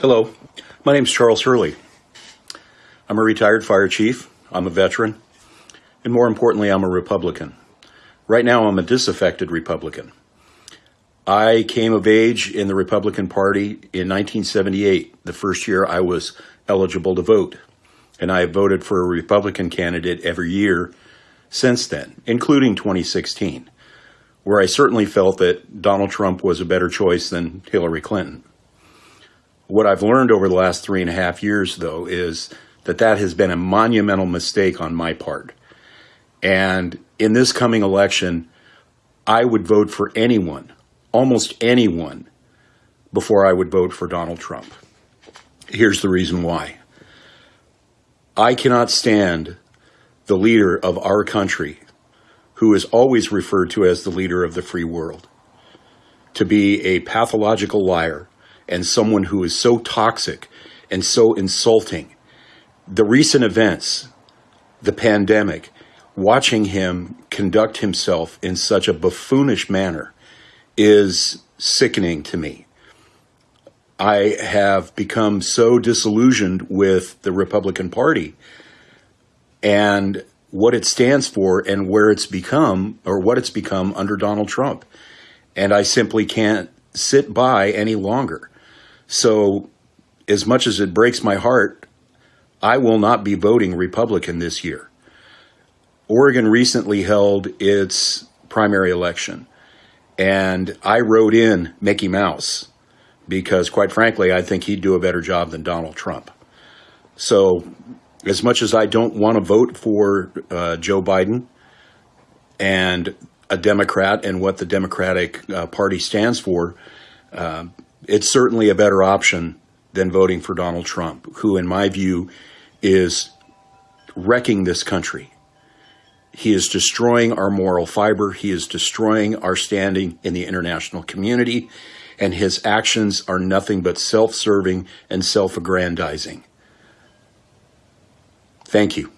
Hello, my name is Charles Hurley. I'm a retired fire chief, I'm a veteran, and more importantly, I'm a Republican. Right now, I'm a disaffected Republican. I came of age in the Republican Party in 1978, the first year I was eligible to vote. And I have voted for a Republican candidate every year since then, including 2016, where I certainly felt that Donald Trump was a better choice than Hillary Clinton. What I've learned over the last three and a half years, though, is that that has been a monumental mistake on my part. And in this coming election, I would vote for anyone, almost anyone, before I would vote for Donald Trump. Here's the reason why. I cannot stand the leader of our country, who is always referred to as the leader of the free world, to be a pathological liar and someone who is so toxic and so insulting. The recent events, the pandemic, watching him conduct himself in such a buffoonish manner is sickening to me. I have become so disillusioned with the Republican Party and what it stands for and where it's become or what it's become under Donald Trump. And I simply can't sit by any longer. So, as much as it breaks my heart, I will not be voting Republican this year. Oregon recently held its primary election, and I wrote in Mickey Mouse because, quite frankly, I think he'd do a better job than Donald Trump. So, as much as I don't want to vote for uh, Joe Biden and a Democrat and what the Democratic uh, Party stands for, uh, it's certainly a better option than voting for Donald Trump, who, in my view, is wrecking this country. He is destroying our moral fiber. He is destroying our standing in the international community. And his actions are nothing but self serving and self aggrandizing. Thank you.